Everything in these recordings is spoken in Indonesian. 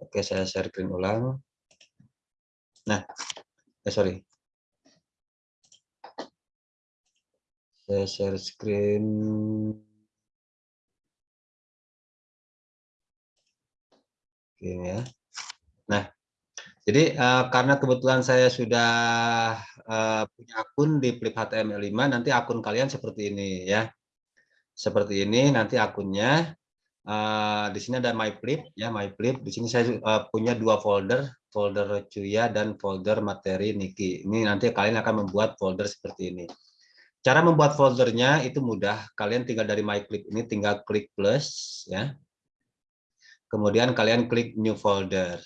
Oke, saya share screen ulang. Nah, eh sorry. Saya share screen. Oke ya. Nah, jadi uh, karena kebetulan saya sudah uh, punya akun di Flip HTML5, nanti akun kalian seperti ini ya. Seperti ini nanti akunnya Uh, di sini ada my flip ya my flip di sini saya uh, punya dua folder folder Cuya dan folder materi Niki. Ini nanti kalian akan membuat folder seperti ini. Cara membuat foldernya itu mudah. Kalian tinggal dari my flip ini tinggal klik plus ya. Kemudian kalian klik new folder.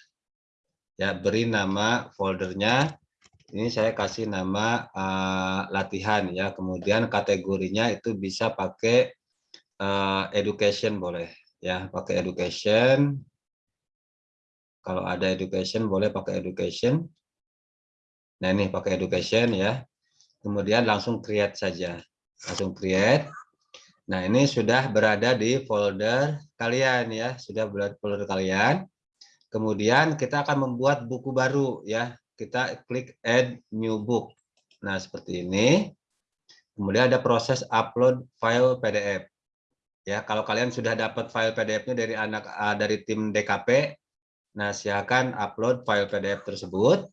Ya beri nama foldernya. Ini saya kasih nama uh, latihan ya. Kemudian kategorinya itu bisa pakai uh, education boleh ya pakai education. Kalau ada education boleh pakai education. Nah ini pakai education ya. Kemudian langsung create saja. Langsung create. Nah ini sudah berada di folder kalian ya. Sudah berada di folder kalian. Kemudian kita akan membuat buku baru ya. Kita klik add new book. Nah seperti ini. Kemudian ada proses upload file PDF Ya, kalau kalian sudah dapat file PDF-nya dari anak uh, dari tim DKP, nah silakan upload file PDF tersebut.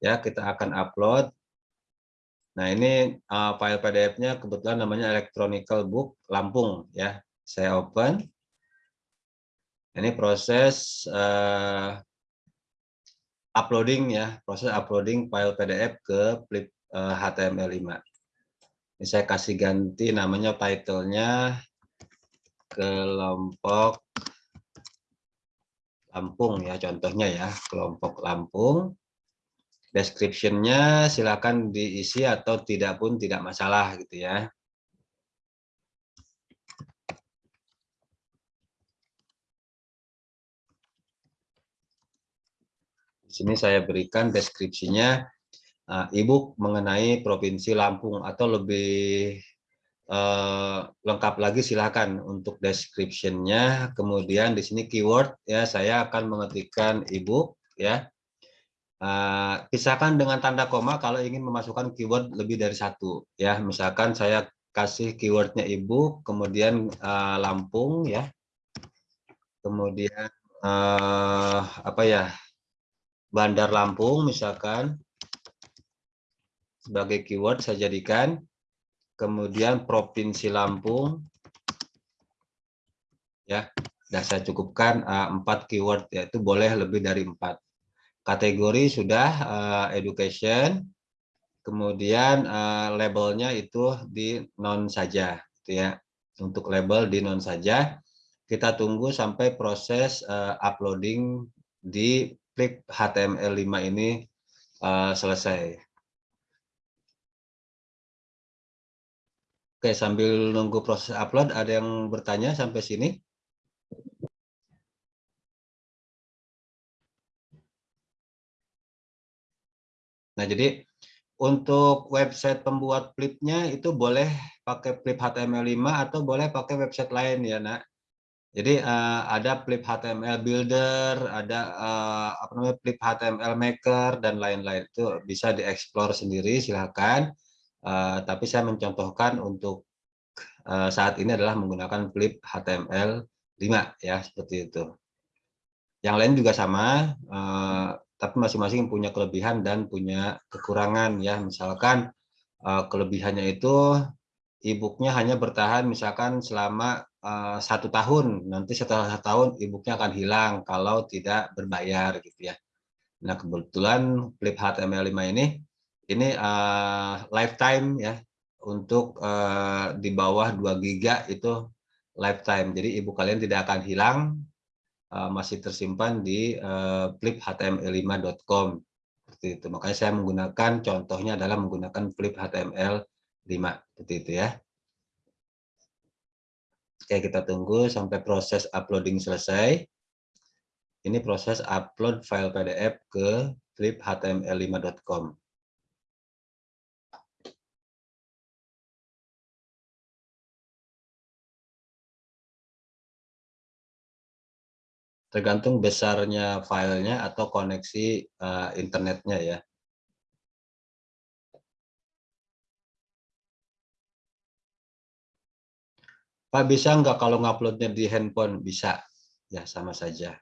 Ya, kita akan upload. Nah, ini uh, file PDF-nya kebetulan namanya Electronical Book Lampung ya. Saya open. Ini proses uh, uploading ya, proses uploading file PDF ke flip uh, HTML5. Saya kasih ganti namanya title-nya kelompok Lampung ya contohnya ya kelompok Lampung. Description-nya silakan diisi atau tidak pun tidak masalah gitu ya. Di sini saya berikan deskripsinya uh, ebook mengenai Provinsi Lampung atau lebih uh, lengkap lagi silakan untuk description-nya. Kemudian di sini keyword ya saya akan mengetikkan ebook ya. Uh, pisahkan dengan tanda koma kalau ingin memasukkan keyword lebih dari satu ya. Misalkan saya kasih keywordnya ebook, kemudian uh, Lampung ya. Kemudian uh, apa ya? Bandar Lampung misalkan sebagai keyword saya jadikan. Kemudian Provinsi Lampung. Ya, dan saya cukupkan uh, empat keyword yaitu boleh lebih dari empat. Kategori sudah uh, education. Kemudian uh, labelnya itu di non saja, gitu ya. Untuk label di non saja. Kita tunggu sampai proses uh, uploading di flip HTML5 ini uh, selesai. Oke, sambil nunggu proses upload, ada yang bertanya sampai sini? Nah, jadi untuk website pembuat flipnya itu boleh pakai flip HTML5 atau boleh pakai website lain ya, Nak. Jadi uh, ada flip HTML Builder, ada uh, apa namanya flip HTML Maker dan lain-lain itu bisa dieksplor sendiri silahkan. Uh, tapi saya mencontohkan untuk uh, saat ini adalah menggunakan flip HTML 5 ya seperti itu. Yang lain juga sama, uh, tapi masing-masing punya kelebihan dan punya kekurangan ya. Misalkan uh, kelebihannya itu e-booknya hanya bertahan misalkan selama satu tahun. Nanti setelah satu tahun e-booknya akan hilang kalau tidak berbayar gitu ya. Nah kebetulan flip HTML5 ini ini uh, lifetime ya untuk uh, di bawah 2 giga itu lifetime. Jadi ibu kalian tidak akan hilang uh, masih tersimpan di uh, fliphtml5.com seperti itu. Makanya saya menggunakan contohnya adalah menggunakan flip HTML5 seperti itu ya. Oke, kita tunggu sampai proses uploading selesai. Ini proses upload file PDF ke fliphtml5.com. tergantung besarnya filenya atau koneksi uh, internetnya ya. Pak bisa nggak kalau nguploadnya di handphone? Bisa, ya sama saja.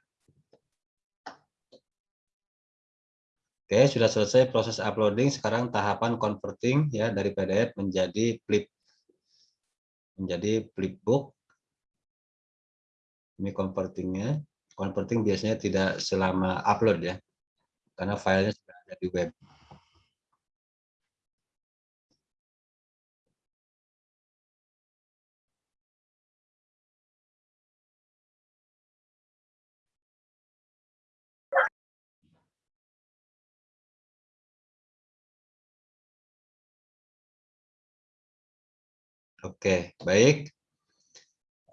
Oke, sudah selesai proses uploading. Sekarang tahapan converting ya dari PDF menjadi flip menjadi flipbook. Ini convertingnya. Converting biasanya tidak selama upload ya, karena filenya sudah ada di web. Oke, baik.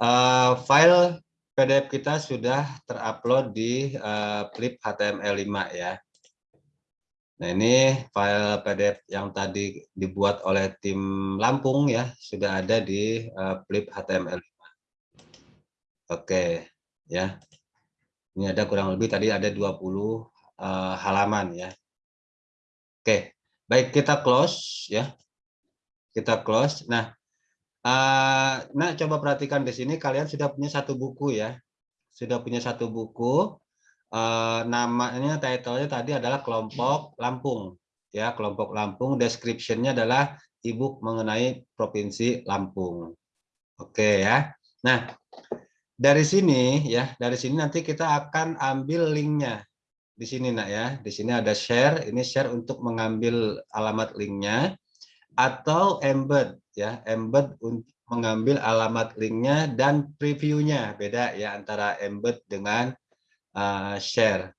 Uh, file PDF kita sudah terupload di uh, flip HTML5 ya. Nah ini file PDF yang tadi dibuat oleh tim Lampung ya, sudah ada di uh, flip HTML5. Oke, ya. Ini ada kurang lebih tadi ada 20 uh, halaman ya. Oke, baik kita close ya. Kita close. Nah, Uh, nah, coba perhatikan di sini kalian sudah punya satu buku ya. Sudah punya satu buku. Uh, namanya title-nya tadi adalah kelompok Lampung. Ya, kelompok Lampung. Description-nya adalah ebook mengenai Provinsi Lampung. Oke ya. Nah, dari sini ya, dari sini nanti kita akan ambil linknya di sini nak ya. Di sini ada share. Ini share untuk mengambil alamat linknya atau embed ya embed untuk mengambil alamat linknya dan previewnya. Beda ya antara embed dengan uh, share.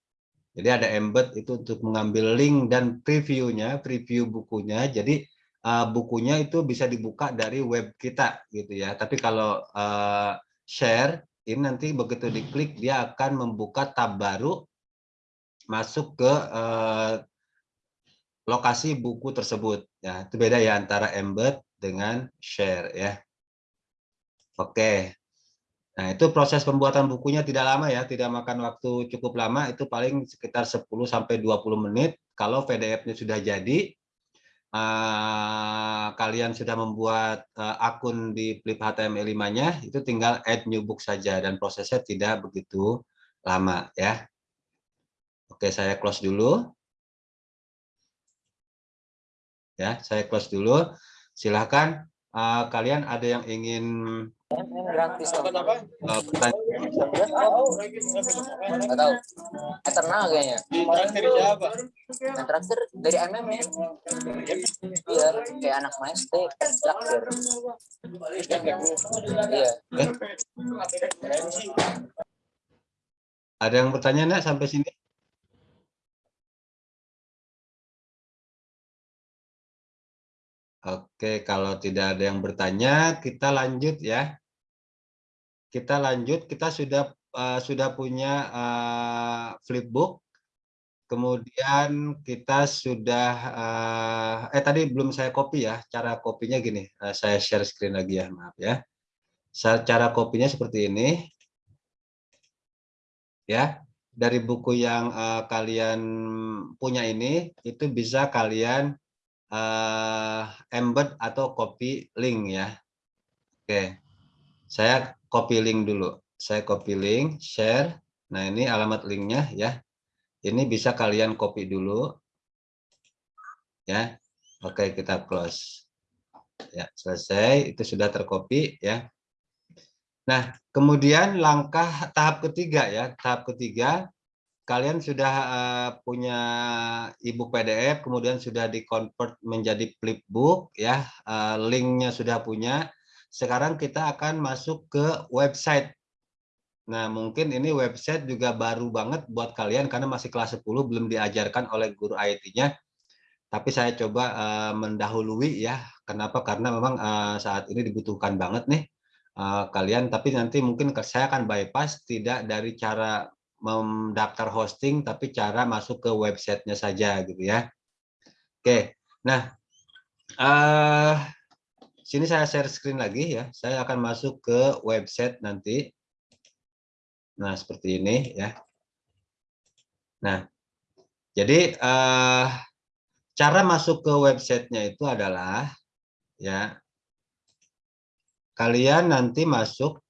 Jadi ada embed itu untuk mengambil link dan previewnya preview bukunya. Jadi uh, bukunya itu bisa dibuka dari web kita gitu ya. Tapi kalau uh, share ini nanti begitu diklik dia akan membuka tab baru masuk ke uh, lokasi buku tersebut. Ya, itu beda ya antara embed dengan share ya. Oke. Nah, itu proses pembuatan bukunya tidak lama ya, tidak makan waktu cukup lama, itu paling sekitar 10 sampai 20 menit. Kalau PDF-nya sudah jadi, uh, kalian sudah membuat uh, akun di Flip HTML5-nya, itu tinggal add new book saja dan prosesnya tidak begitu lama ya. Oke, saya close dulu ya saya close dulu silahkan uh, kalian ada yang ingin uh, nggak tahu eternal kayaknya. Traktir siapa? yang terakhir dari MM ya. Iya kayak anak maes teh traktir iya. Eh, ada yang bertanya nak sampai sini Oke, kalau tidak ada yang bertanya, kita lanjut ya. Kita lanjut, kita sudah uh, sudah punya uh, flipbook. Kemudian kita sudah uh, eh tadi belum saya copy ya. Cara kopinya gini, uh, saya share screen lagi ya, maaf ya. Cara kopinya seperti ini. Ya, dari buku yang uh, kalian punya ini itu bisa kalian uh, embed atau copy link ya. Oke, saya copy link dulu. Saya copy link, share. Nah ini alamat linknya ya. Ini bisa kalian copy dulu. Ya, oke kita close. Ya selesai. Itu sudah tercopy ya. Nah kemudian langkah tahap ketiga ya. Tahap ketiga kalian sudah uh, punya ebook PDF, kemudian sudah di-convert menjadi flipbook, ya, uh, linknya sudah punya. Sekarang kita akan masuk ke website. Nah, mungkin ini website juga baru banget buat kalian karena masih kelas 10 belum diajarkan oleh guru IT-nya. Tapi saya coba uh, mendahului ya. Kenapa? Karena memang uh, saat ini dibutuhkan banget nih uh, kalian. Tapi nanti mungkin saya akan bypass tidak dari cara mendaftar hosting tapi cara masuk ke websitenya saja gitu ya. Oke nah uh, sini saya share screen lagi ya. Saya akan masuk ke website nanti. Nah, seperti ini ya. Nah, jadi uh, cara masuk ke websitenya itu adalah ya kalian nanti masuk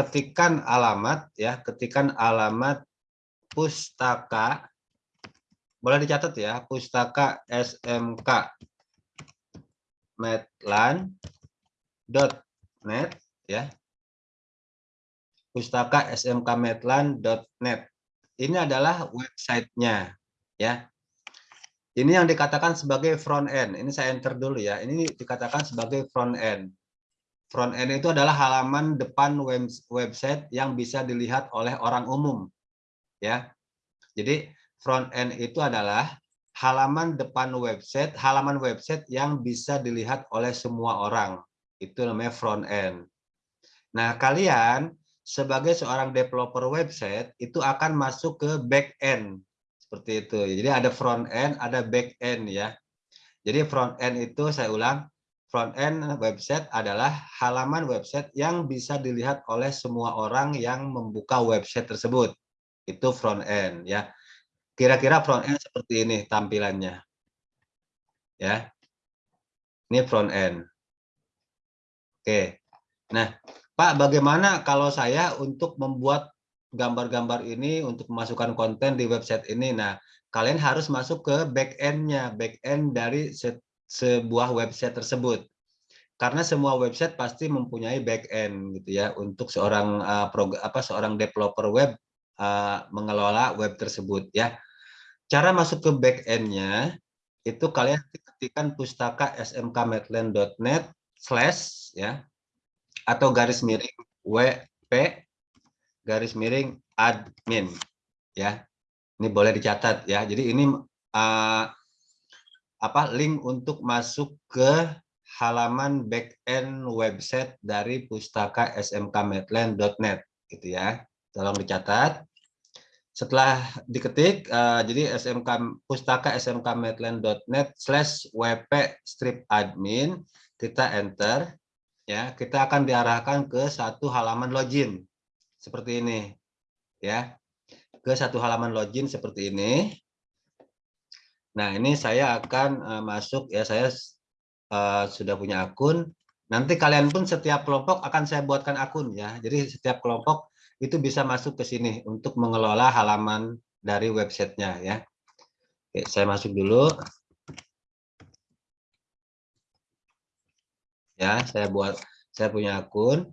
ketikan alamat ya, ketikan alamat pustaka boleh dicatat ya, pustaka SMK metlan.net ya. Pustaka smkmetlan.net. Ini adalah websitenya ya. Ini yang dikatakan sebagai front end. Ini saya enter dulu ya. Ini dikatakan sebagai front end. Front end itu adalah halaman depan website yang bisa dilihat oleh orang umum. Ya. Jadi front end itu adalah halaman depan website, halaman website yang bisa dilihat oleh semua orang. Itu namanya front end. Nah, kalian sebagai seorang developer website itu akan masuk ke back end. Seperti itu. Jadi ada front end, ada back end ya. Jadi front end itu saya ulang, front end website adalah halaman website yang bisa dilihat oleh semua orang yang membuka website tersebut. Itu front end ya. Kira-kira front end seperti ini tampilannya. Ya. Ini front end. Oke. Nah, Pak, bagaimana kalau saya untuk membuat gambar-gambar ini untuk memasukkan konten di website ini? Nah, kalian harus masuk ke back end-nya, back end dari sebuah website tersebut. Karena semua website pasti mempunyai back end gitu ya untuk seorang uh, apa seorang developer web uh, mengelola web tersebut ya. Cara masuk ke back end-nya itu kalian ketikkan pustaka smkmetland.net slash ya atau garis miring wp garis miring admin ya. Ini boleh dicatat ya. Jadi ini uh, apa link untuk masuk ke halaman backend website dari pustaka smkmetland.net gitu ya. Tolong dicatat. Setelah diketik, uh, jadi smk pustaka smkmetland.net slash wp strip admin, kita enter, ya kita akan diarahkan ke satu halaman login seperti ini, ya ke satu halaman login seperti ini. Nah ini saya akan uh, masuk ya saya uh, sudah punya akun. Nanti kalian pun setiap kelompok akan saya buatkan akun ya. Jadi setiap kelompok itu bisa masuk ke sini untuk mengelola halaman dari websitenya ya. Oke, saya masuk dulu. Ya, saya buat saya punya akun.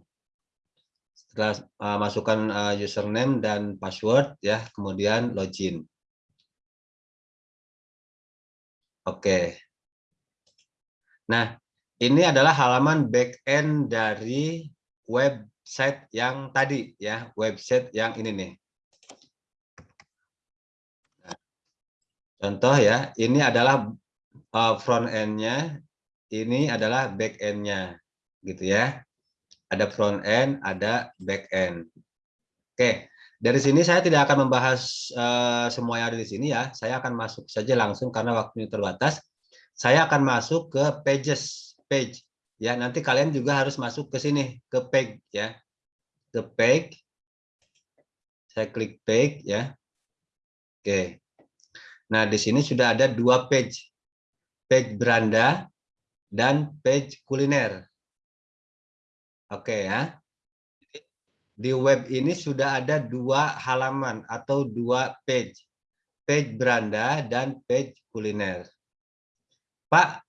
Setelah uh, masukkan uh, username dan password ya, kemudian login. Oke. Nah, ini adalah halaman backend dari website yang tadi ya, website yang ini nih. Nah, contoh ya, ini adalah uh, front end-nya, ini adalah back end-nya, gitu ya. Ada front end, ada back end. Oke, dari sini saya tidak akan membahas uh, semua yang ada di sini ya. Saya akan masuk saja langsung karena waktunya terbatas. Saya akan masuk ke pages page. Ya nanti kalian juga harus masuk ke sini ke page ya. Ke page. Saya klik page ya. Oke. Nah di sini sudah ada dua page. Page beranda dan page kuliner. Oke ya di web ini sudah ada dua halaman atau dua page page beranda dan page kuliner Pak,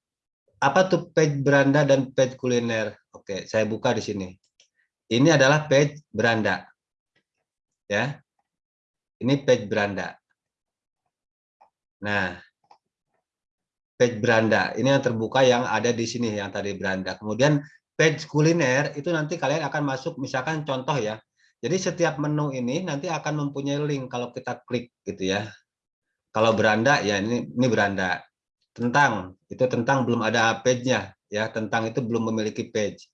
apa tuh page beranda dan page kuliner? Oke, saya buka di sini. Ini adalah page beranda. Ya. Ini page beranda. Nah, page beranda. Ini yang terbuka yang ada di sini yang tadi beranda. Kemudian page kuliner itu nanti kalian akan masuk misalkan contoh ya. Jadi setiap menu ini nanti akan mempunyai link kalau kita klik gitu ya. Kalau beranda ya ini ini beranda tentang itu tentang belum ada page-nya ya tentang itu belum memiliki page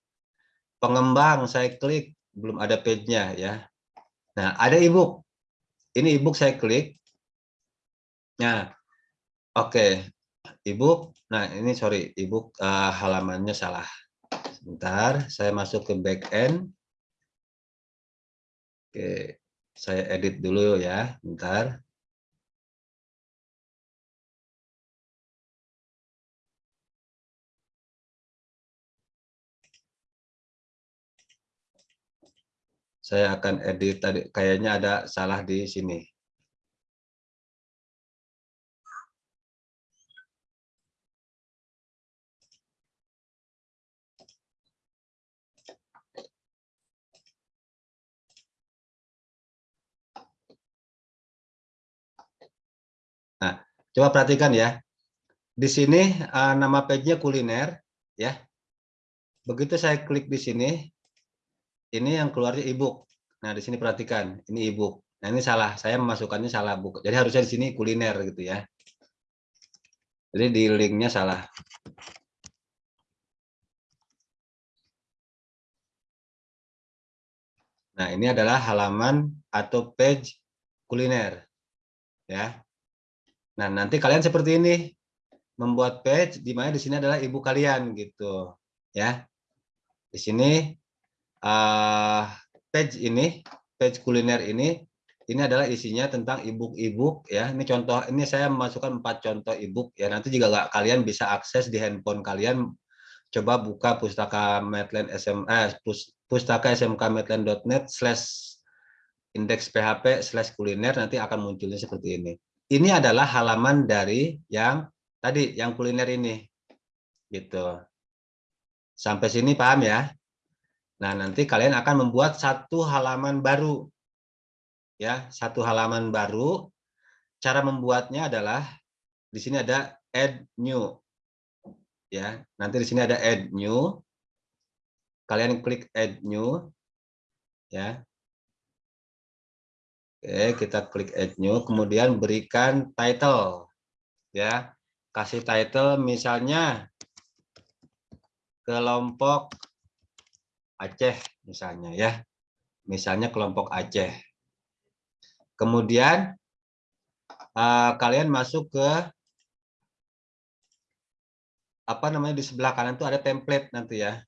pengembang saya klik belum ada page-nya ya nah ada ebook ini ebook saya klik nah oke okay. ebook nah ini sorry ebook uh, halamannya salah sebentar saya masuk ke back end oke. Saya edit dulu ya, bentar. Saya akan edit tadi, kayaknya ada salah di sini. Nah, coba perhatikan ya. Di sini uh, nama page-nya kuliner ya. Begitu saya klik di sini, ini yang keluarnya ebook. Nah, di sini perhatikan, ini ebook. Nah, ini salah, saya memasukkannya salah buku. Jadi harusnya di sini kuliner gitu ya. Jadi di linknya salah. Nah, ini adalah halaman atau page kuliner. Ya. Nah, nanti kalian seperti ini. Membuat page di mana di sini adalah ibu kalian gitu, ya. Di sini uh, page ini, page kuliner ini ini adalah isinya tentang ebook-ebook ya. Ini contoh ini saya memasukkan empat contoh ebook ya. Nanti juga gak, kalian bisa akses di handphone kalian coba buka pustaka Medland SM eh, pustaka smkmedland.net slash indeks php slash kuliner nanti akan munculnya seperti ini ini adalah halaman dari yang tadi yang kuliner ini gitu. Sampai sini paham ya? Nah nanti kalian akan membuat satu halaman baru ya satu halaman baru. Cara membuatnya adalah di sini ada add new ya. Nanti di sini ada add new. Kalian klik add new ya Oke, kita klik add new, kemudian berikan title. Ya, kasih title misalnya kelompok Aceh misalnya ya. Misalnya kelompok Aceh. Kemudian uh, kalian masuk ke apa namanya di sebelah kanan itu ada template nanti ya.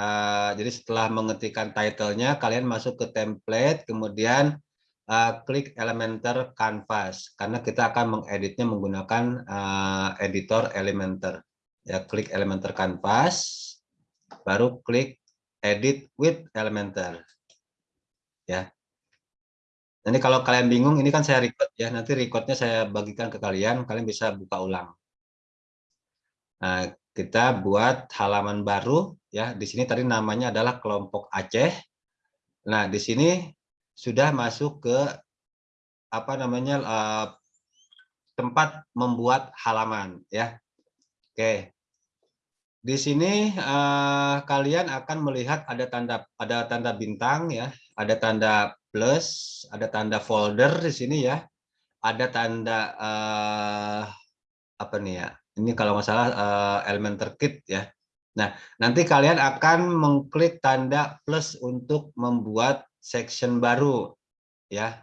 Uh, jadi setelah mengetikkan titlenya, kalian masuk ke template, kemudian uh, klik Elementor Canvas karena kita akan mengeditnya menggunakan uh, editor Elementor. Ya, klik Elementor Canvas, baru klik Edit with Elementor. Ya. Nanti kalau kalian bingung, ini kan saya record ya. Nanti recordnya saya bagikan ke kalian, kalian bisa buka ulang. Nah, kita buat halaman baru ya. Di sini tadi namanya adalah kelompok Aceh. Nah, di sini sudah masuk ke apa namanya uh, tempat membuat halaman ya. Oke. Di sini uh, kalian akan melihat ada tanda ada tanda bintang ya, ada tanda plus, ada tanda folder di sini ya. Ada tanda uh, apa nih ya? Ini kalau nggak salah uh, Elementor Kit ya. Nah, nanti kalian akan mengklik tanda plus untuk membuat section baru ya.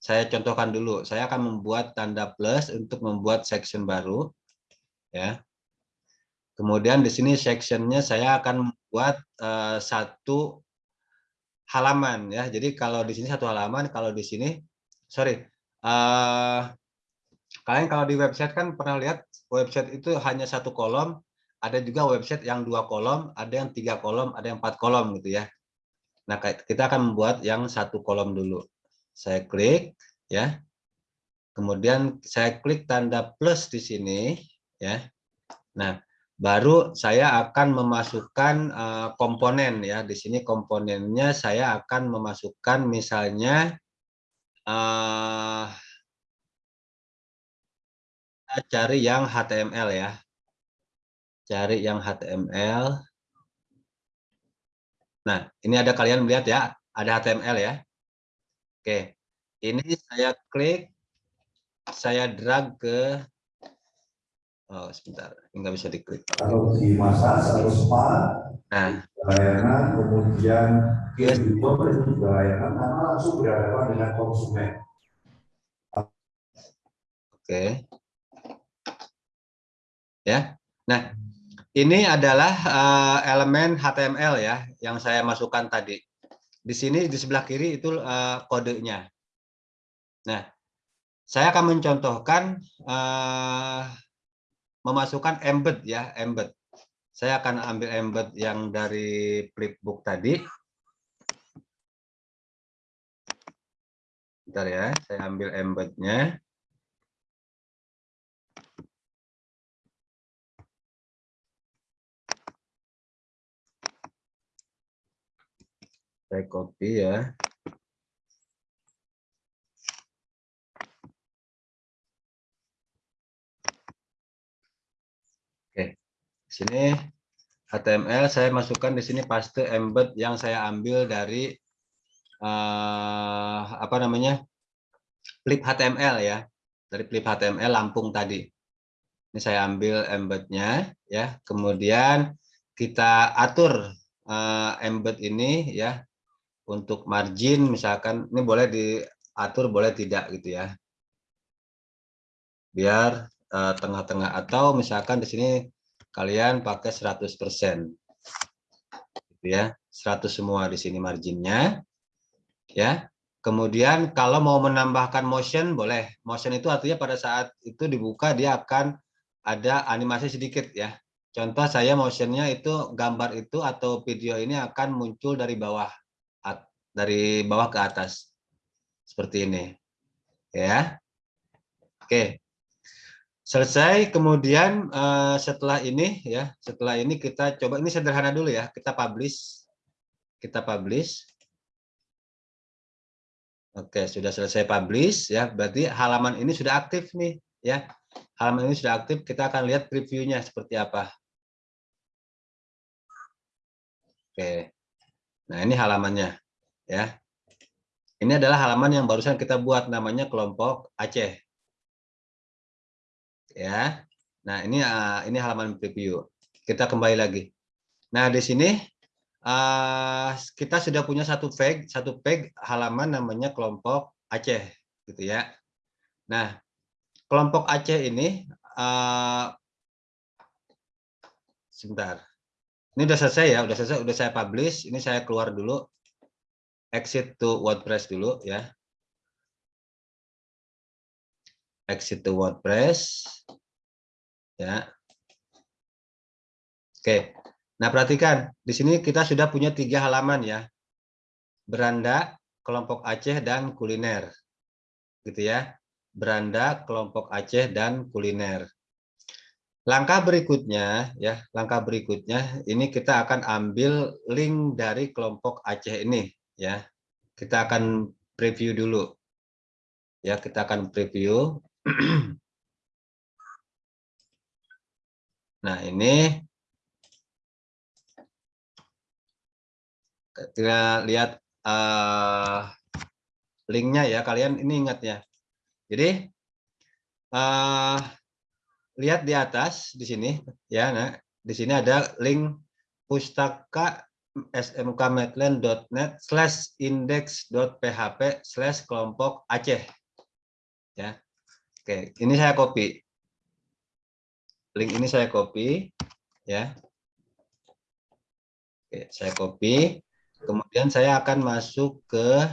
Saya contohkan dulu. Saya akan membuat tanda plus untuk membuat section baru ya. Kemudian di sini sectionnya saya akan membuat uh, satu halaman ya. Jadi kalau di sini satu halaman, kalau di sini sorry. Uh, kalian kalau di website kan pernah lihat website itu hanya satu kolom, ada juga website yang dua kolom, ada yang tiga kolom, ada yang empat kolom gitu ya. Nah, kita akan membuat yang satu kolom dulu. Saya klik, ya. Kemudian saya klik tanda plus di sini, ya. Nah, baru saya akan memasukkan uh, komponen, ya. Di sini komponennya saya akan memasukkan misalnya uh, cari yang HTML ya. Cari yang HTML. Nah, ini ada kalian melihat ya, ada HTML ya. Oke, ini saya klik, saya drag ke, oh sebentar, nggak bisa diklik. Kalau di masa selalu spa, nah. layanan, kemudian yes. itu juga layanan, karena langsung berhadapan dengan konsumen. Oke. Ya, nah ini adalah uh, elemen HTML ya yang saya masukkan tadi. di sini di sebelah kiri itu uh, kodenya. Nah, saya akan mencontohkan uh, memasukkan embed ya, embed. Saya akan ambil embed yang dari flipbook tadi. Bentar ya, saya ambil embednya. Saya copy ya. Oke, di sini HTML saya masukkan di sini paste embed yang saya ambil dari uh, apa namanya flip HTML ya dari flip HTML Lampung tadi. Ini saya ambil embednya ya, kemudian kita atur uh, embed ini ya untuk margin misalkan ini boleh diatur boleh tidak gitu ya. Biar Eh, tengah-tengah atau misalkan di sini kalian pakai 100% gitu ya 100 semua di sini marginnya ya. Kemudian kalau mau menambahkan motion boleh. Motion itu artinya pada saat itu dibuka dia akan ada animasi sedikit ya. Contoh saya motionnya itu gambar itu atau video ini akan muncul dari bawah dari bawah ke atas. Seperti ini. Ya. Oke. Selesai kemudian uh, setelah ini ya setelah ini kita coba ini sederhana dulu ya kita publish. Kita publish. Oke sudah selesai publish ya. Berarti halaman ini sudah aktif nih ya. Halaman ini sudah aktif kita akan lihat previewnya seperti apa. Oke. Nah ini halamannya ya ini adalah halaman yang barusan kita buat namanya kelompok Aceh ya. Nah, ini uh, ini halaman preview. Kita kembali lagi. Nah, di sini uh, kita sudah punya satu page, satu page halaman namanya kelompok Aceh gitu ya. Nah, kelompok Aceh ini uh, sebentar. Ini udah selesai ya, udah selesai, udah saya publish. Ini saya keluar dulu. Exit to WordPress dulu ya. exit to WordPress. Ya. Oke. Nah, perhatikan di sini kita sudah punya tiga halaman ya. Beranda, kelompok Aceh dan kuliner. Gitu ya. Beranda, kelompok Aceh dan kuliner. Langkah berikutnya ya, langkah berikutnya ini kita akan ambil link dari kelompok Aceh ini ya. Kita akan preview dulu. Ya, kita akan preview nah ini kita lihat uh, linknya ya kalian ini ingat ya jadi uh, lihat di atas di sini ya nah di sini ada link pustaka smkmetland.net slash index.php slash kelompok Aceh ya Oke, ini saya copy. Link ini saya copy, ya. Oke, saya copy. Kemudian saya akan masuk ke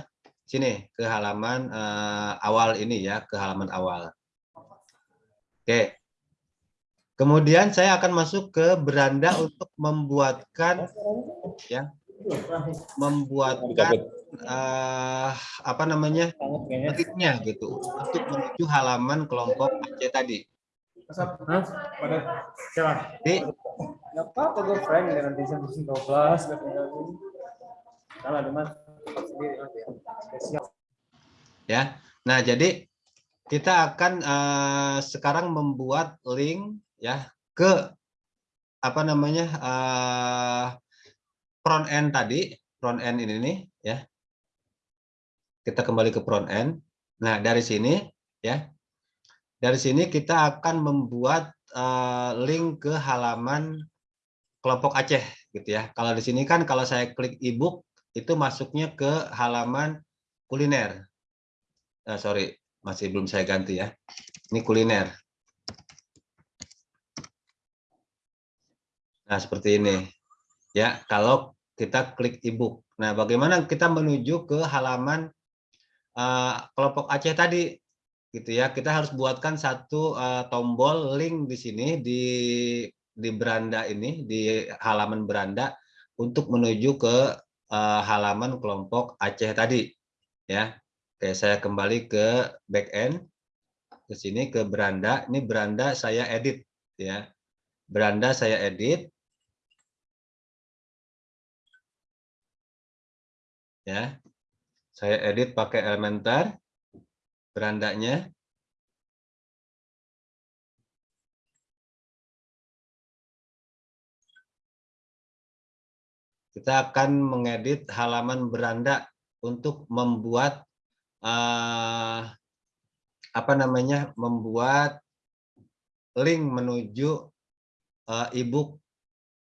sini, ke halaman uh, awal ini ya, ke halaman awal. Oke. Kemudian saya akan masuk ke beranda untuk membuatkan ya, membuatkan uh, apa namanya linknya gitu untuk menuju halaman kelompok Aceh tadi. Jadi, apa gue friend dengan desain desain 12 kalau ada mas ya. Nah jadi kita akan uh, sekarang membuat link ya ke apa namanya uh, front end tadi front end ini nih ya kita kembali ke front end. Nah, dari sini ya. Dari sini kita akan membuat uh, link ke halaman kelompok Aceh gitu ya. Kalau di sini kan kalau saya klik ebook itu masuknya ke halaman kuliner. Uh, sorry, masih belum saya ganti ya. Ini kuliner. Nah, seperti ini. Ya, kalau kita klik ebook. Nah, bagaimana kita menuju ke halaman uh, kelompok Aceh tadi? Gitu ya. Kita harus buatkan satu uh, tombol link di sini di di beranda ini, di halaman beranda untuk menuju ke uh, halaman kelompok Aceh tadi. Ya. Oke, saya kembali ke backend ke sini ke beranda. Ini beranda saya edit ya. Beranda saya edit ya. Saya edit pakai Elementor berandanya. Kita akan mengedit halaman beranda untuk membuat uh, apa namanya membuat link menuju uh, ibu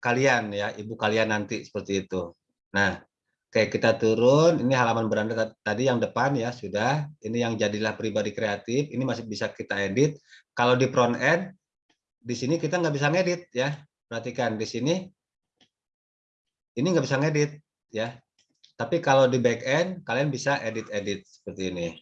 kalian ya ibu kalian nanti seperti itu. Nah Oke, kita turun. Ini halaman beranda tadi yang depan ya, sudah. Ini yang jadilah pribadi kreatif. Ini masih bisa kita edit. Kalau di front end, di sini kita nggak bisa ngedit ya. Perhatikan di sini, ini nggak bisa ngedit ya. Tapi kalau di back end, kalian bisa edit-edit seperti ini.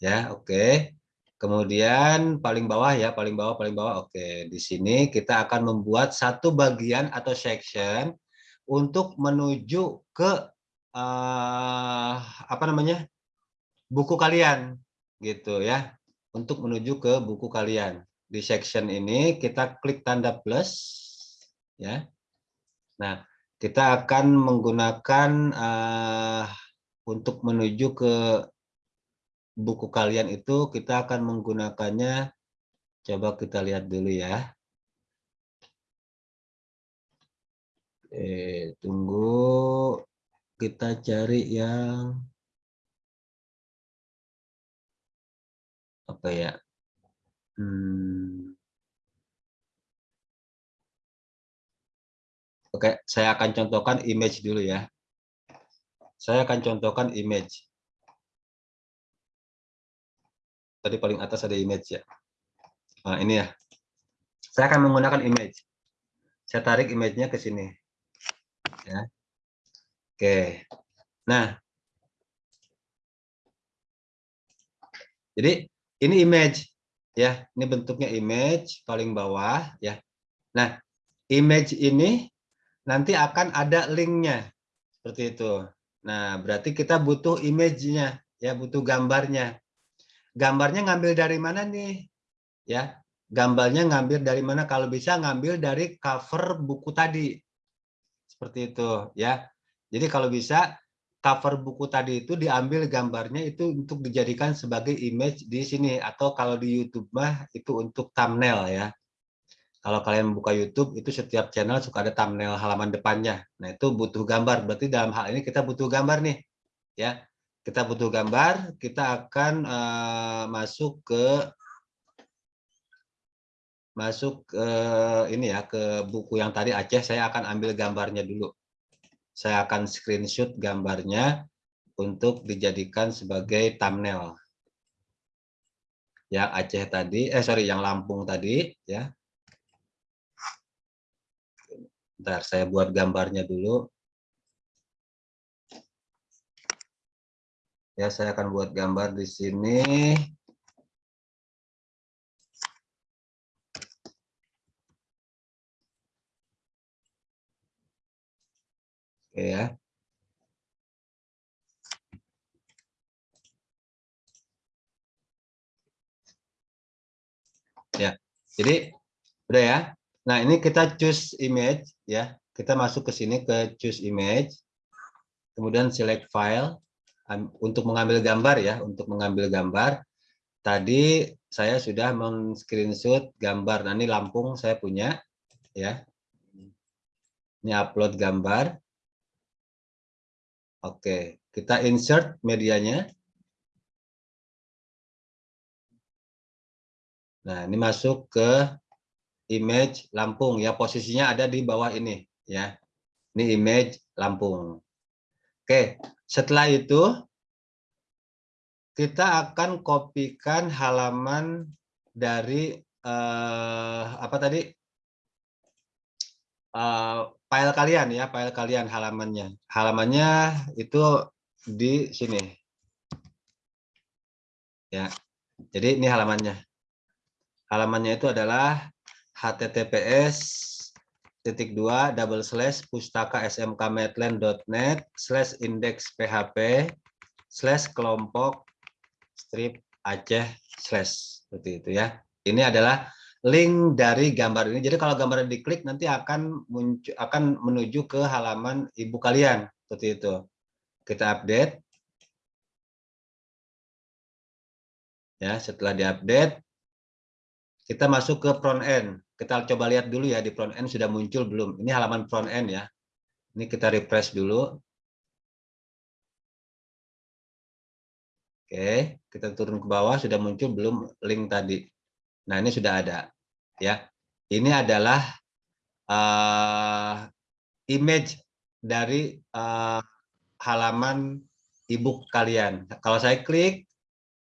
Ya, oke. Kemudian paling bawah ya, paling bawah, paling bawah. Oke, di sini kita akan membuat satu bagian atau section untuk menuju ke uh, apa namanya buku kalian gitu ya. Untuk menuju ke buku kalian. Di section ini kita klik tanda plus ya. Nah kita akan menggunakan uh, untuk menuju ke buku kalian itu kita akan menggunakannya. Coba kita lihat dulu ya. Eh tunggu kita cari yang apa ya? Hmm. oke saya akan contohkan image dulu ya. Saya akan contohkan image. Tadi paling atas ada image ya. Nah, ini ya. Saya akan menggunakan image. Saya tarik image-nya ke sini. Ya Oke. Nah. Jadi ini image ya. Ini bentuknya image paling bawah ya. Nah, image ini nanti akan ada linknya seperti itu. Nah, berarti kita butuh image-nya ya, butuh gambarnya. Gambarnya ngambil dari mana nih? Ya, gambarnya ngambil dari mana? Kalau bisa ngambil dari cover buku tadi. Seperti itu ya. Jadi kalau bisa cover buku tadi itu diambil gambarnya itu untuk dijadikan sebagai image di sini atau kalau di YouTube mah itu untuk thumbnail ya. Kalau kalian buka YouTube itu setiap channel suka ada thumbnail halaman depannya. Nah, itu butuh gambar. Berarti dalam hal ini kita butuh gambar nih. Ya. Kita butuh gambar, kita akan uh, masuk ke masuk ke ini ya ke buku yang tadi Aceh saya akan ambil gambarnya dulu saya akan screenshot gambarnya untuk dijadikan sebagai thumbnail. Yang Aceh tadi, eh sorry, yang Lampung tadi, ya. Bentar, saya buat gambarnya dulu. Ya, saya akan buat gambar di sini. Ya. Ya, jadi udah ya. Nah, ini kita choose image ya. Kita masuk ke sini ke choose image. Kemudian select file untuk mengambil gambar ya, untuk mengambil gambar. Tadi saya sudah men-screenshot gambar. Nah, ini Lampung saya punya ya. Ini upload gambar. Oke, kita insert medianya. Nah, ini masuk ke image Lampung ya, posisinya ada di bawah ini ya. Ini image Lampung. Oke, setelah itu kita akan kopikan halaman dari eh, apa tadi? uh, file kalian ya, file kalian halamannya. Halamannya itu di sini. Ya. Jadi ini halamannya. Halamannya itu adalah https titik dua double slash pustaka smkmetland.net slash index php slash kelompok strip aceh slash seperti itu ya ini adalah link dari gambar ini jadi kalau gambar diklik nanti akan muncul akan menuju ke halaman ibu kalian seperti itu kita update ya setelah diupdate kita masuk ke front end kita coba lihat dulu ya di front end sudah muncul belum. Ini halaman front end ya. Ini kita refresh dulu. Oke, kita turun ke bawah sudah muncul belum link tadi. Nah, ini sudah ada ya. Ini adalah uh, image dari uh, halaman ebook kalian. Kalau saya klik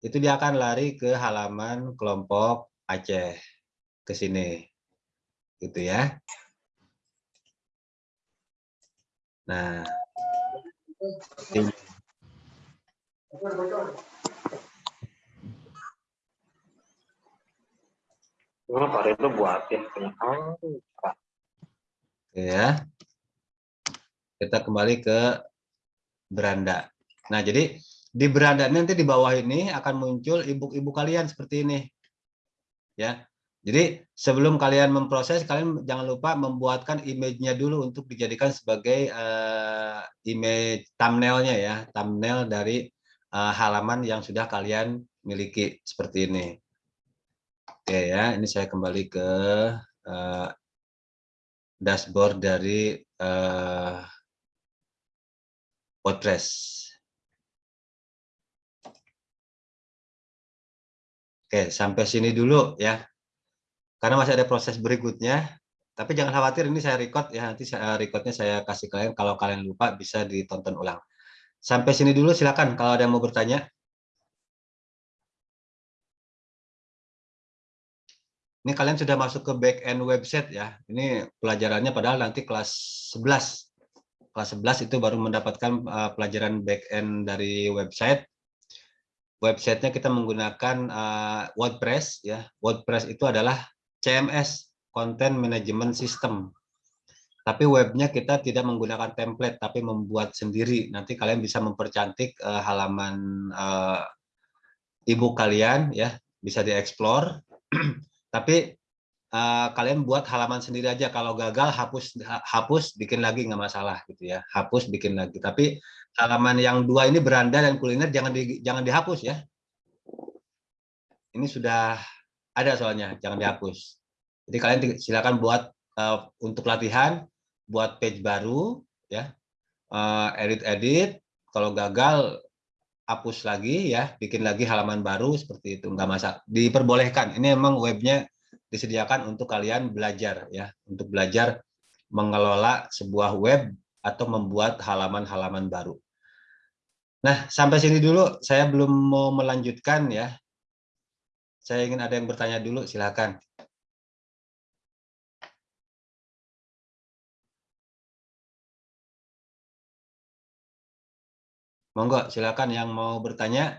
itu dia akan lari ke halaman kelompok Aceh ke sini gitu ya. Nah. Nah, Pak Redo buatin Ya. Kita kembali ke beranda. Nah, jadi di beranda nanti di bawah ini akan muncul ibu-ibu kalian seperti ini. Ya. Jadi sebelum kalian memproses, kalian jangan lupa membuatkan image-nya dulu untuk dijadikan sebagai uh, image thumbnail-nya ya, thumbnail dari uh, halaman yang sudah kalian miliki seperti ini. Oke ya, ini saya kembali ke uh, dashboard dari uh, WordPress. Oke, sampai sini dulu ya karena masih ada proses berikutnya. Tapi jangan khawatir, ini saya record ya, nanti saya recordnya saya kasih kalian, kalau kalian lupa bisa ditonton ulang. Sampai sini dulu silakan kalau ada yang mau bertanya. Ini kalian sudah masuk ke back end website ya. Ini pelajarannya padahal nanti kelas 11. Kelas 11 itu baru mendapatkan uh, pelajaran back end dari website. Websitenya kita menggunakan uh, WordPress ya. WordPress itu adalah CMS, Content Management System. Tapi webnya kita tidak menggunakan template, tapi membuat sendiri. Nanti kalian bisa mempercantik uh, halaman uh, ibu kalian, ya bisa dieksplor. tapi uh, kalian buat halaman sendiri aja. Kalau gagal hapus hapus bikin lagi nggak masalah gitu ya. Hapus bikin lagi. Tapi halaman yang dua ini beranda dan kuliner jangan di, jangan dihapus ya. Ini sudah ada soalnya, jangan dihapus. Jadi kalian silakan buat uh, untuk latihan, buat page baru, ya, uh, edit-edit. Kalau gagal, hapus lagi, ya, bikin lagi halaman baru seperti itu, nggak masalah. Diperbolehkan. Ini memang webnya disediakan untuk kalian belajar, ya, untuk belajar mengelola sebuah web atau membuat halaman-halaman baru. Nah, sampai sini dulu. Saya belum mau melanjutkan ya. Saya ingin ada yang bertanya dulu, silakan. Monggo, silakan yang mau bertanya.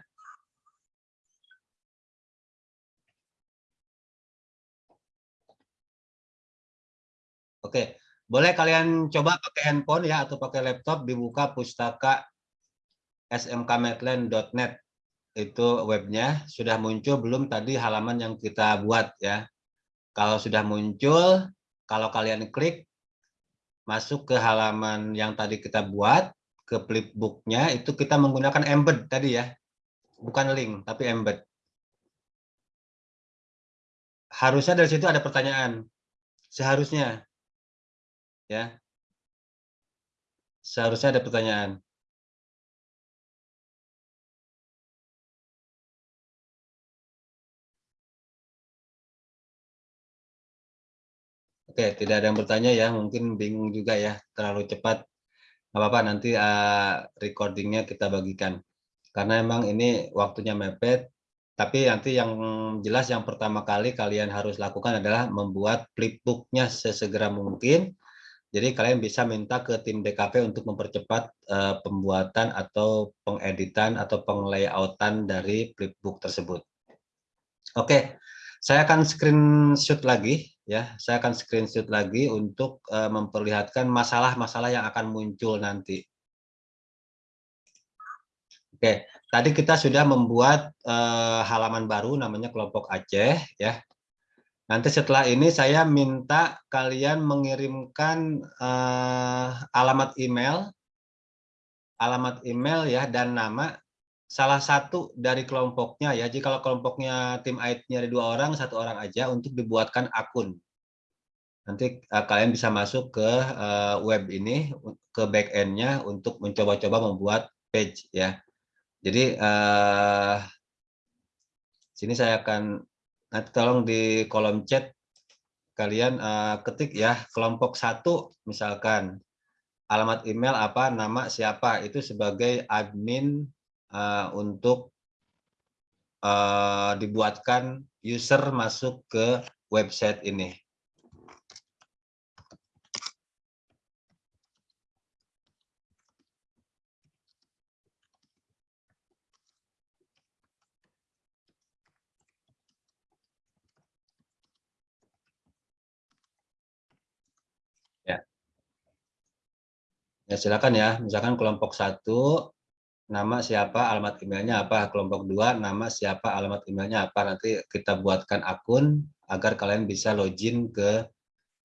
Oke, boleh kalian coba pakai handphone ya atau pakai laptop dibuka pustaka smkmetland.net itu webnya sudah muncul belum tadi halaman yang kita buat ya. Kalau sudah muncul, kalau kalian klik masuk ke halaman yang tadi kita buat ke flipbooknya itu kita menggunakan embed tadi ya, bukan link tapi embed. Harusnya dari situ ada pertanyaan, seharusnya ya, seharusnya ada pertanyaan. Oke, tidak ada yang bertanya ya, mungkin bingung juga ya, terlalu cepat. Apa-apa, nanti uh, recordingnya kita bagikan. Karena memang ini waktunya mepet, tapi nanti yang jelas yang pertama kali kalian harus lakukan adalah membuat flipbooknya sesegera mungkin. Jadi kalian bisa minta ke tim DKP untuk mempercepat uh, pembuatan atau pengeditan atau penglayoutan dari flipbook tersebut. Oke, saya akan screenshot lagi ya. Saya akan screenshot lagi untuk uh, memperlihatkan masalah-masalah yang akan muncul nanti. Oke, tadi kita sudah membuat uh, halaman baru namanya kelompok Aceh ya. Nanti setelah ini saya minta kalian mengirimkan uh, alamat email, alamat email ya dan nama salah satu dari kelompoknya ya. Jika kalau kelompoknya tim IT-nya ada dua orang, satu orang aja untuk dibuatkan akun. Nanti uh, kalian bisa masuk ke uh, web ini, ke backend-nya untuk mencoba-coba membuat page ya. Jadi uh, sini saya akan Nanti tolong di kolom chat kalian uh, ketik ya kelompok satu misalkan alamat email apa nama siapa itu sebagai admin uh, untuk uh, dibuatkan user masuk ke website ini. Ya silakan ya, misalkan kelompok satu nama siapa, alamat emailnya apa, kelompok dua nama siapa, alamat emailnya apa, nanti kita buatkan akun agar kalian bisa login ke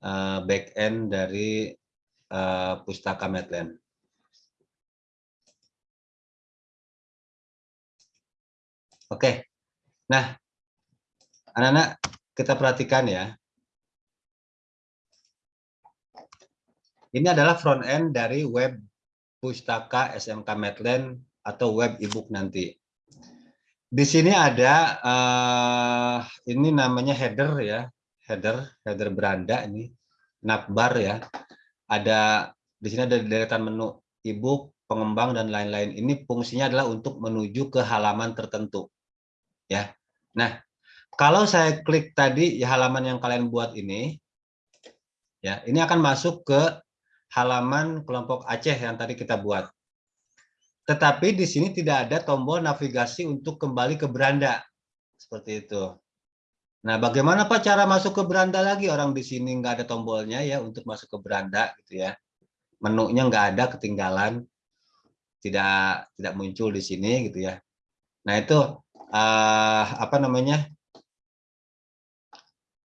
uh, back end dari uh, Pustaka Medland. Oke, nah anak-anak kita perhatikan ya, Ini adalah front end dari web pustaka SMK Medland atau web ebook nanti. Di sini ada uh, ini namanya header ya, header, header beranda ini, navbar ya. Ada di sini ada deretan menu ebook, pengembang dan lain-lain. Ini fungsinya adalah untuk menuju ke halaman tertentu. Ya. Nah, kalau saya klik tadi ya halaman yang kalian buat ini, ya ini akan masuk ke halaman kelompok Aceh yang tadi kita buat. Tetapi di sini tidak ada tombol navigasi untuk kembali ke beranda. Seperti itu. Nah, bagaimana Pak cara masuk ke beranda lagi? Orang di sini nggak ada tombolnya ya untuk masuk ke beranda gitu ya. Menunya nggak ada, ketinggalan. Tidak tidak muncul di sini gitu ya. Nah, itu uh, apa namanya?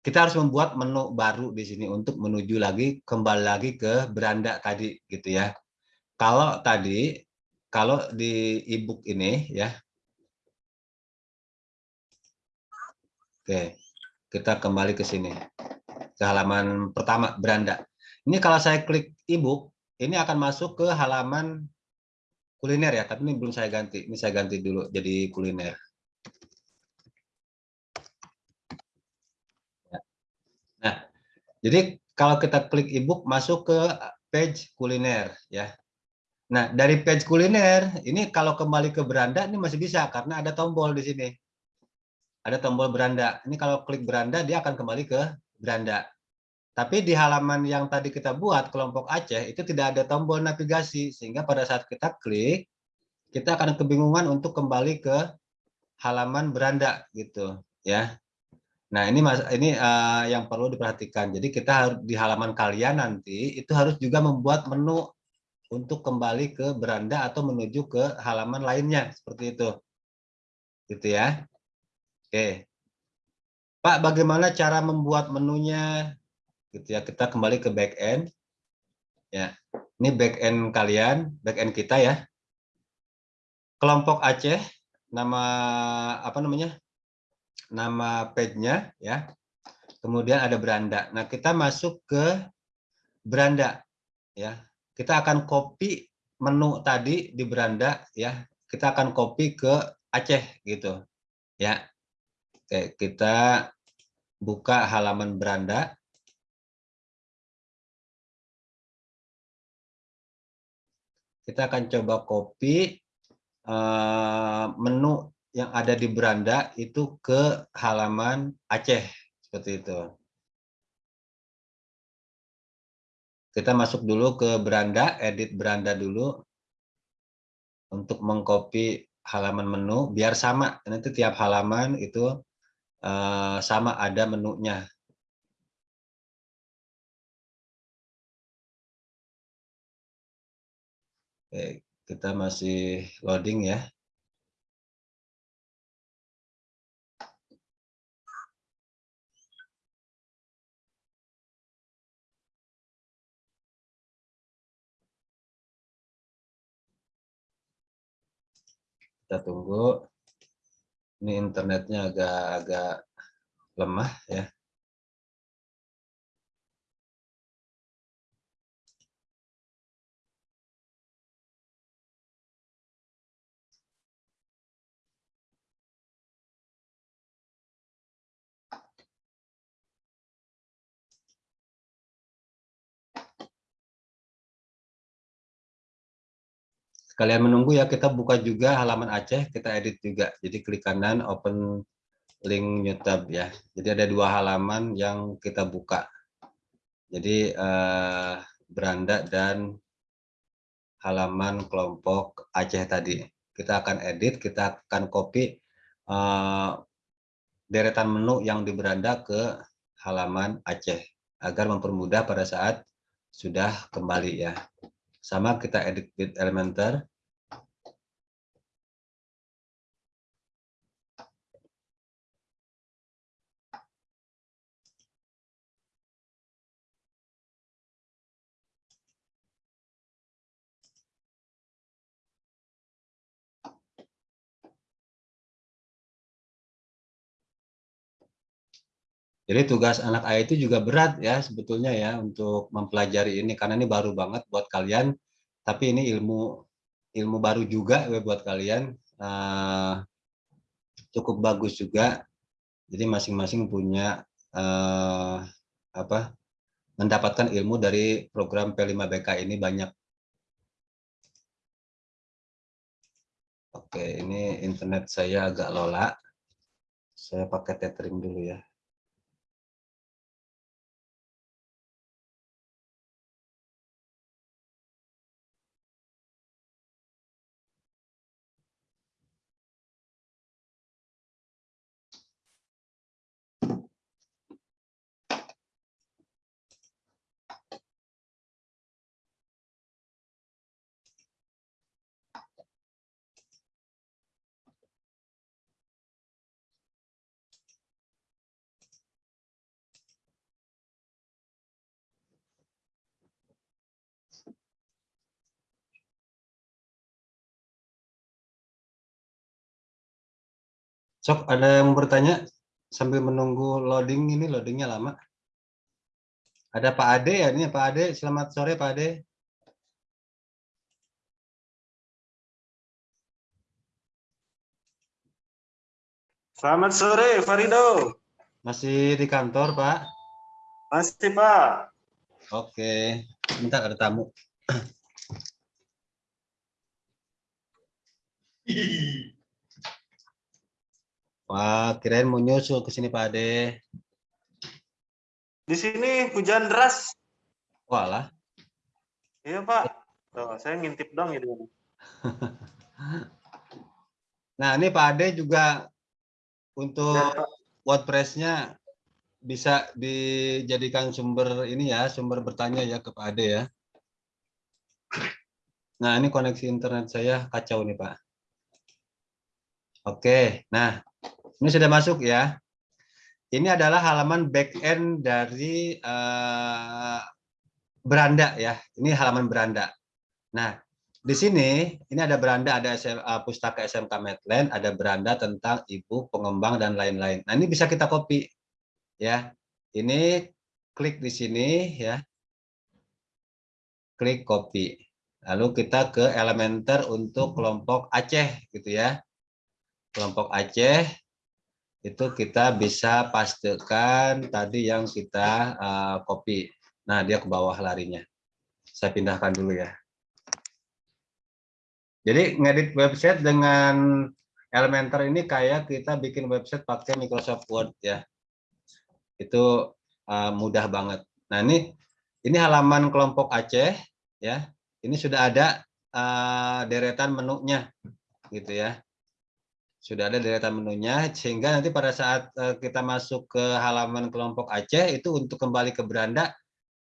kita harus membuat menu baru di sini untuk menuju lagi kembali lagi ke beranda tadi gitu ya. Kalau tadi kalau di ebook ini ya. Oke. Kita kembali ke sini. Ke halaman pertama beranda. Ini kalau saya klik ebook ini akan masuk ke halaman kuliner ya, tapi ini belum saya ganti. Ini saya ganti dulu jadi kuliner. Jadi kalau kita klik ebook masuk ke page kuliner ya. Nah, dari page kuliner ini kalau kembali ke beranda ini masih bisa karena ada tombol di sini. Ada tombol beranda. Ini kalau klik beranda dia akan kembali ke beranda. Tapi di halaman yang tadi kita buat kelompok Aceh itu tidak ada tombol navigasi sehingga pada saat kita klik kita akan kebingungan untuk kembali ke halaman beranda gitu ya. Nah, ini Mas ini uh, yang perlu diperhatikan. Jadi kita harus di halaman kalian nanti itu harus juga membuat menu untuk kembali ke beranda atau menuju ke halaman lainnya seperti itu. Gitu ya. Oke. Pak, bagaimana cara membuat menunya? Gitu ya. Kita kembali ke back end. Ya. Ini back end kalian, back end kita ya. Kelompok Aceh nama apa namanya? nama page-nya ya. Kemudian ada beranda. Nah, kita masuk ke beranda ya. Kita akan copy menu tadi di beranda ya. Kita akan copy ke Aceh gitu. Ya. Oke, kita buka halaman beranda. Kita akan coba copy uh, menu yang ada di beranda itu ke halaman Aceh seperti itu. Kita masuk dulu ke beranda, edit beranda dulu untuk mengcopy halaman menu biar sama. Nanti tiap halaman itu uh, sama ada menunya. Oke, kita masih loading ya. Kita tunggu. Ini internetnya agak-agak lemah ya Kalian menunggu ya, kita buka juga halaman Aceh, kita edit juga. Jadi klik kanan, open link new tab ya. Jadi ada dua halaman yang kita buka. Jadi eh, beranda dan halaman kelompok Aceh tadi. Kita akan edit, kita akan copy eh, deretan menu yang di beranda ke halaman Aceh agar mempermudah pada saat sudah kembali ya. Sama kita edit with Elementor. Jadi tugas anak IT juga berat ya sebetulnya ya untuk mempelajari ini karena ini baru banget buat kalian. Tapi ini ilmu ilmu baru juga ya buat kalian. Uh, cukup bagus juga. Jadi masing-masing punya uh, apa mendapatkan ilmu dari program P5BK ini banyak. Oke, ini internet saya agak lola. Saya pakai tethering dulu ya. Sok, ada yang bertanya sambil menunggu loading ini, loadingnya lama. Ada Pak Ade ya, ini Pak Ade. Selamat sore Pak Ade. Selamat sore Farido. Masih di kantor Pak? Masih Pak. Oke, bentar ada tamu. Wah, kirain mau nyusul ke sini Pak Ade. Di sini hujan deras. Walah. Iya Pak. Tuh, saya ngintip dong ya. nah ini Pak Ade juga untuk ya, WordPress-nya bisa dijadikan sumber ini ya, sumber bertanya ya ke Pak Ade ya. Nah ini koneksi internet saya kacau nih Pak. Oke, nah ini sudah masuk ya. Ini adalah halaman backend dari uh, beranda ya. Ini halaman beranda. Nah, di sini ini ada beranda, ada SM, uh, pustaka SMK Medland, ada beranda tentang ibu, pengembang dan lain-lain. Nah, ini bisa kita copy ya. Ini klik di sini ya. Klik copy. Lalu kita ke Elementer untuk kelompok Aceh gitu ya. Kelompok Aceh itu kita bisa pastikan tadi yang kita uh, copy. Nah, dia ke bawah larinya. Saya pindahkan dulu ya. Jadi ngedit website dengan Elementor ini kayak kita bikin website pakai Microsoft Word ya. Itu uh, mudah banget. Nah, ini Ini halaman kelompok Aceh, ya. Ini sudah ada uh, deretan menunya, gitu ya. Sudah ada deretan menunya, sehingga nanti pada saat uh, kita masuk ke halaman kelompok Aceh itu untuk kembali ke beranda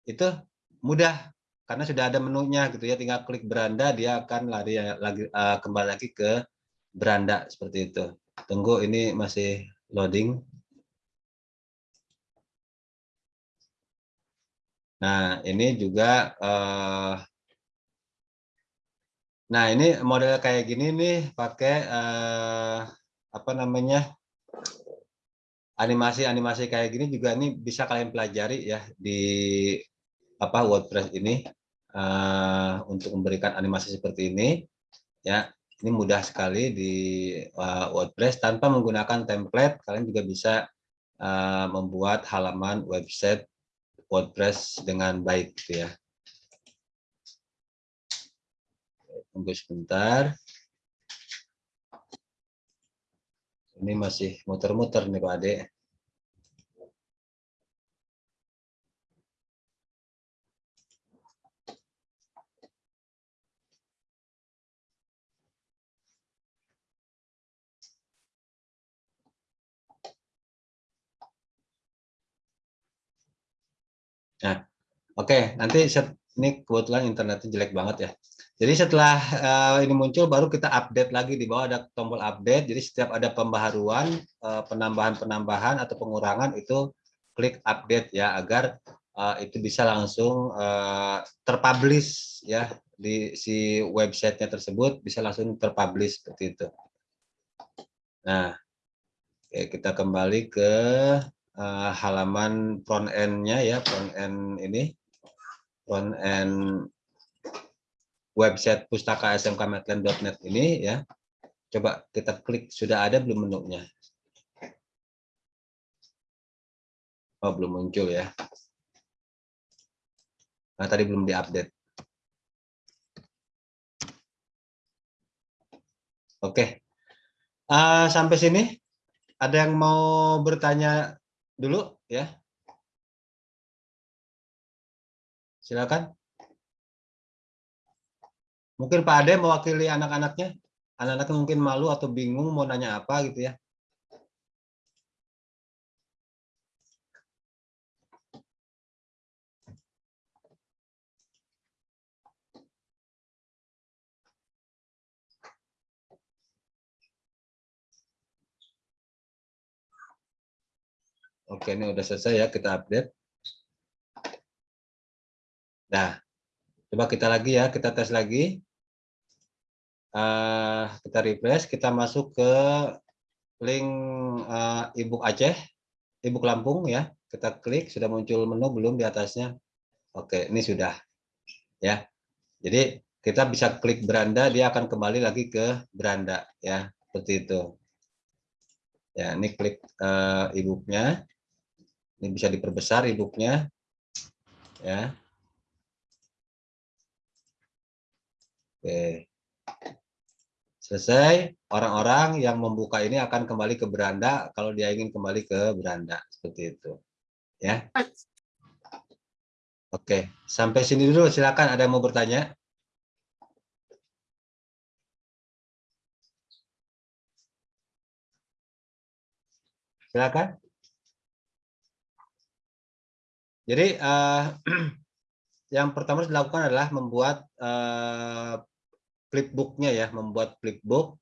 itu mudah karena sudah ada menunya, gitu ya. Tinggal klik beranda, dia akan lari lagi uh, kembali lagi ke beranda seperti itu. Tunggu, ini masih loading. Nah, ini juga Nah, ini model kayak gini nih pakai uh, apa namanya? animasi-animasi kayak gini juga ini bisa kalian pelajari ya di apa WordPress ini uh, untuk memberikan animasi seperti ini ya ini mudah sekali di uh, WordPress tanpa menggunakan template kalian juga bisa uh, membuat halaman website WordPress dengan baik gitu ya. Tunggu sebentar. Ini masih muter-muter nih Pak Ade. Nah, oke, okay, nanti set, ini kebetulan internetnya jelek banget ya. Jadi setelah uh, ini muncul, baru kita update lagi di bawah ada tombol update. Jadi setiap ada pembaharuan, eh, penambahan-penambahan atau pengurangan itu klik update ya agar uh, itu bisa langsung uh, terpublish ya di si websitenya tersebut bisa langsung terpublish seperti itu. Nah, oke, kita kembali ke uh, halaman front end-nya ya, front end ini, front end website pustaka smkmetland.net ini ya. Coba kita klik, sudah ada belum menunya? Oh, belum muncul ya. Nah, tadi belum diupdate. Oke. Uh, sampai sini ada yang mau bertanya dulu ya. Silakan. Mungkin Pak Ade mewakili anak-anaknya. Anak-anaknya mungkin malu atau bingung mau nanya apa gitu ya. Oke, ini udah selesai ya, kita update. Nah, coba kita lagi ya, kita tes lagi. Uh, kita refresh, kita masuk ke link uh, Aceh, ebook Lampung ya. Kita klik, sudah muncul menu belum di atasnya? Oke, ini sudah. Ya. Jadi kita bisa klik beranda, dia akan kembali lagi ke beranda ya, seperti itu. Ya, ini klik uh, ebooknya. Ini bisa diperbesar e-booknya. Ya. Oke. Selesai, orang-orang yang membuka ini akan kembali ke beranda kalau dia ingin kembali ke beranda seperti itu. Ya. Oke, sampai sini dulu silakan ada yang mau bertanya. Silakan. Jadi uh, yang pertama dilakukan adalah membuat uh, flipbooknya ya, membuat flipbook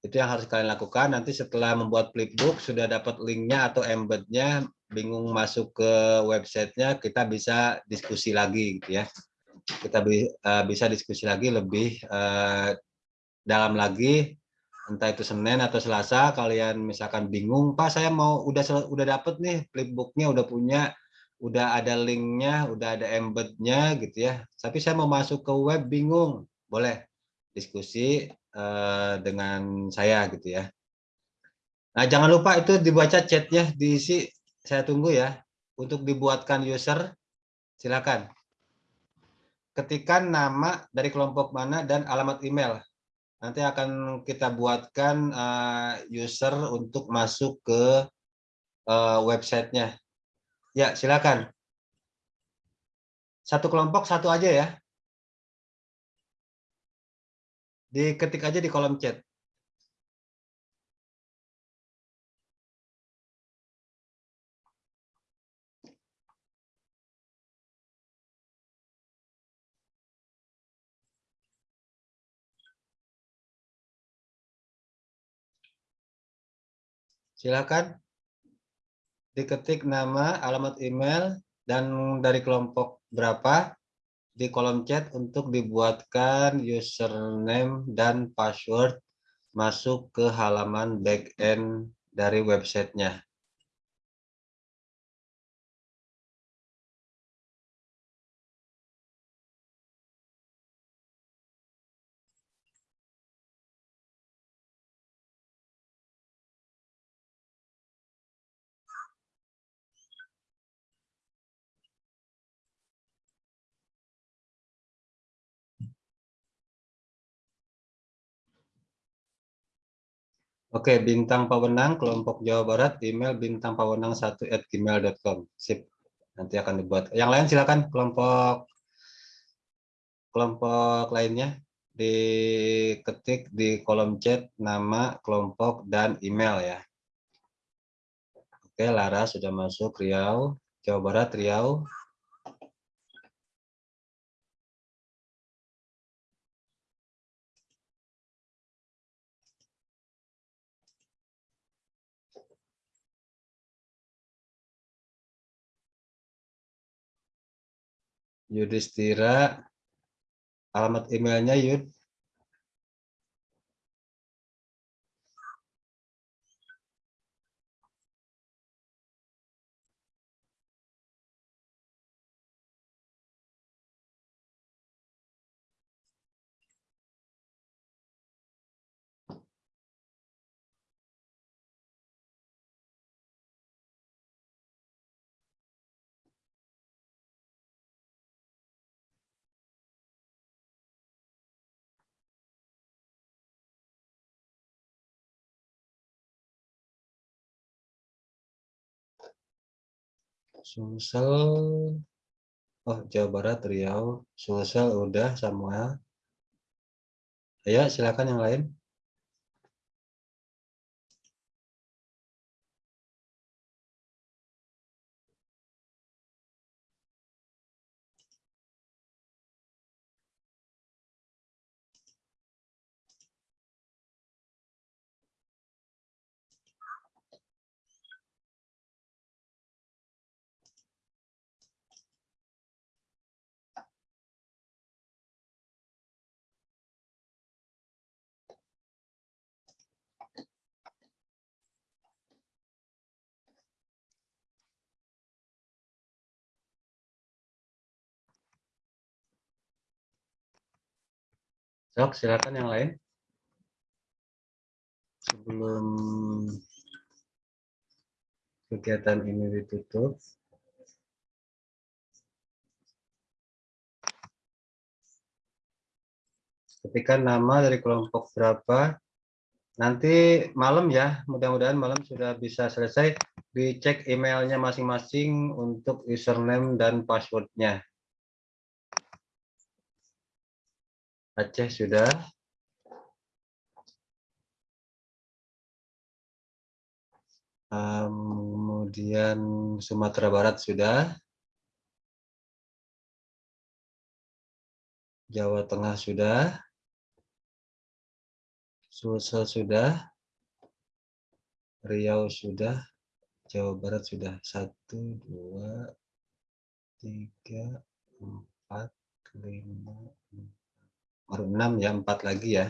itu yang harus kalian lakukan. Nanti setelah membuat flipbook sudah dapat linknya atau embednya, bingung masuk ke websitenya, kita bisa diskusi lagi gitu ya. Kita uh, bisa diskusi lagi lebih uh, dalam lagi entah itu Senin atau Selasa kalian misalkan bingung Pak saya mau udah udah dapet nih flipbooknya udah punya udah ada linknya, udah ada embednya gitu ya. Tapi saya mau masuk ke web bingung, boleh diskusi uh, dengan saya gitu ya. Nah jangan lupa itu dibaca chatnya diisi, saya tunggu ya. Untuk dibuatkan user, silakan. Ketikkan nama dari kelompok mana dan alamat email. Nanti akan kita buatkan uh, user untuk masuk ke uh, websitenya Ya, silakan. Satu kelompok satu aja ya. Diketik aja di kolom chat. Silakan diketik nama, alamat email, dan dari kelompok berapa di kolom chat untuk dibuatkan username dan password masuk ke halaman backend dari websitenya. Oke, Bintang Pawenang, kelompok Jawa Barat, email bintang pawenang 1 at gmail.com. Sip, nanti akan dibuat. Yang lain silakan kelompok kelompok lainnya diketik di kolom chat nama, kelompok, dan email ya. Oke, Lara sudah masuk, Riau, Jawa Barat, Riau. Yudhistira, alamat emailnya Yud. Sumsel, oh Jawa Barat, Riau, Sumsel udah Samuel. Ayo silakan yang lain. Sok, silakan yang lain. Sebelum kegiatan ini ditutup. Ketika nama dari kelompok berapa, nanti malam ya, mudah-mudahan malam sudah bisa selesai, dicek emailnya masing-masing untuk username dan passwordnya. Aceh sudah. Kemudian Sumatera Barat sudah. Jawa Tengah sudah. Sulsel sudah. Riau sudah. Jawa Barat sudah. Satu, dua, tiga, empat, lima, baru enam ya, empat lagi ya.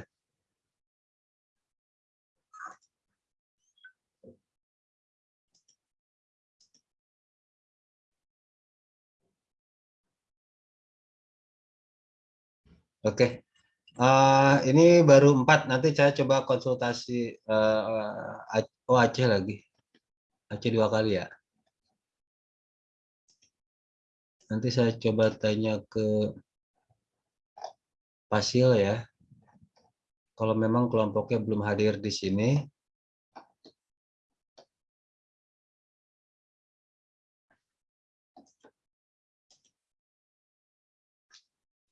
Oke, uh, ini baru empat. Nanti saya coba konsultasi uh, oh Aceh lagi, Aceh dua kali ya. Nanti saya coba tanya ke Pasil ya. Kalau memang kelompoknya belum hadir di sini,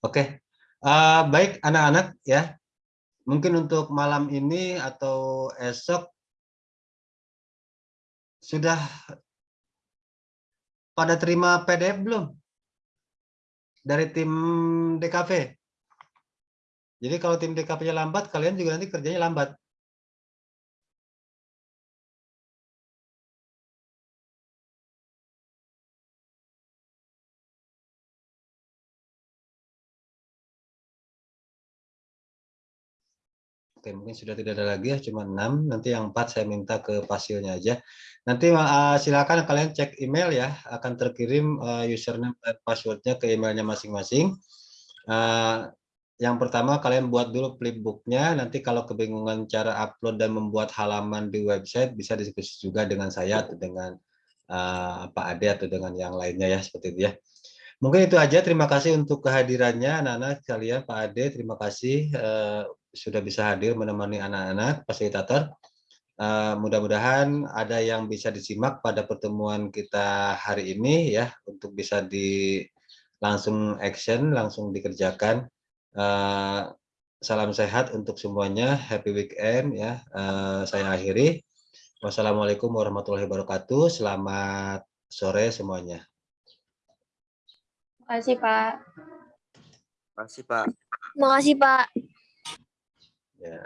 Oke, Eh, baik anak-anak ya. Mungkin untuk malam ini atau esok sudah pada terima PDF belum? Dari tim DKV. Jadi kalau tim DKV-nya lambat, kalian juga nanti kerjanya lambat. Oke, mungkin sudah tidak ada lagi ya, cuma 6. Nanti yang 4 saya minta ke pasilnya aja. Nanti uh, silakan kalian cek email ya, akan terkirim uh, username dan passwordnya ke emailnya masing-masing. Uh, yang pertama kalian buat dulu flipbooknya, nanti kalau kebingungan cara upload dan membuat halaman di website bisa diskusi juga dengan saya atau dengan uh, Pak Ade atau dengan yang lainnya ya, seperti itu ya. Mungkin itu aja, terima kasih untuk kehadirannya anak-anak sekalian, Pak Ade, terima kasih uh, sudah bisa hadir menemani anak-anak fasilitator. Uh, Mudah-mudahan ada yang bisa disimak pada pertemuan kita hari ini ya untuk bisa di langsung action, langsung dikerjakan. Uh, salam sehat untuk semuanya, happy weekend ya. Uh, saya akhiri. Wassalamualaikum warahmatullahi wabarakatuh. Selamat sore semuanya. Terima kasih, Pak. Makasih Pak. Terima kasih, Pak. Ya.